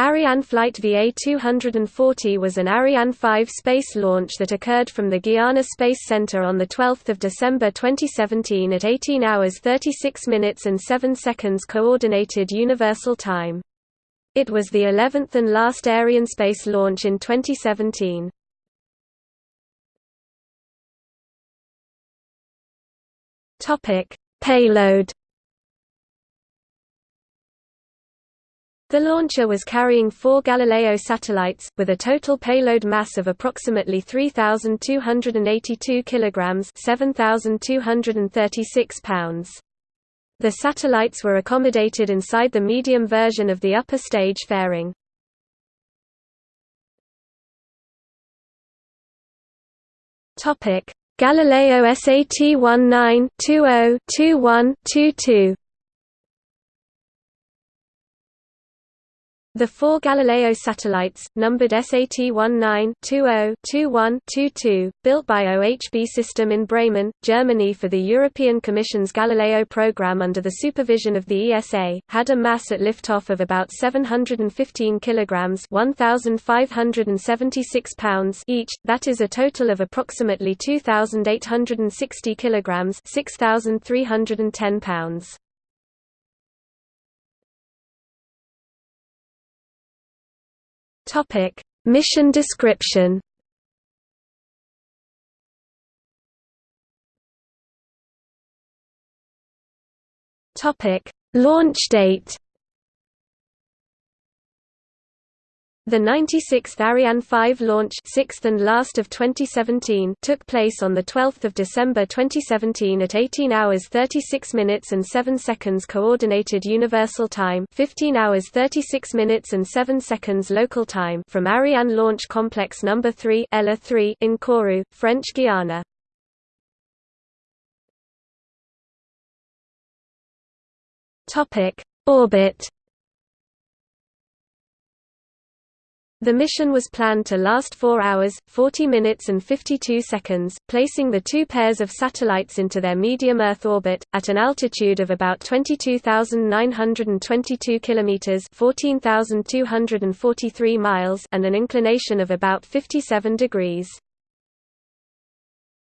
Ariane Flight VA-240 was an Ariane 5 space launch that occurred from the Guiana Space Center on 12 December 2017 at 18 hours 36 minutes and 7 seconds Coordinated Universal Time. It was the 11th and last Arianespace launch in 2017. Payload The launcher was carrying four Galileo satellites, with a total payload mass of approximately 3,282 kilograms (7,236 pounds). The satellites were accommodated inside the medium version of the upper stage fairing. Galileo SAT-19-20-21-22 The four Galileo satellites, numbered SAT-19-20-21-22, built by OHB System in Bremen, Germany for the European Commission's Galileo program under the supervision of the ESA, had a mass at liftoff of about 715 kilograms (1,576 pounds) each. That is a total of approximately 2,860 kilograms (6,310 pounds). Topic: Mission description. Topic: Launch date. The 96th Ariane 5 launch sixth and last of 2017 took place on 12 December 2017 at 18 hours 36 minutes and 7 seconds Coordinated Universal Time 15 hours 36 minutes and 7 seconds local time from Ariane Launch Complex No. 3 ELA 3 in Kourou, French Guiana. Topic: Orbit The mission was planned to last 4 hours, 40 minutes and 52 seconds, placing the two pairs of satellites into their medium Earth orbit, at an altitude of about 22,922 km 14,243 miles and an inclination of about 57 degrees.